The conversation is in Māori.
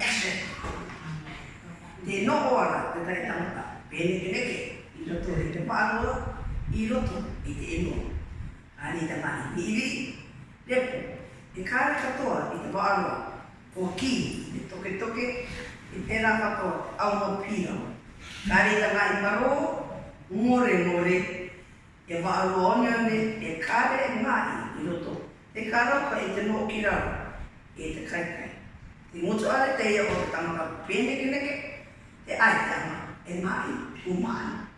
action. Te no ora te tai tamata, pene te neke, i roto i te pārua, i roto i te eno. Ani te mani, ni iwi, lepo, e kāra katoa i te pārua, o ki, i toke toke, i pēnā katoa, au no pīra. Kāra i te mani maro, ngore ngore, e wāru onione, e kāra e mai i roto, e kāra pa i te no o ki rau, e te kaikai. muchos de ellos porque estamos viendo que hay alma, es más humano.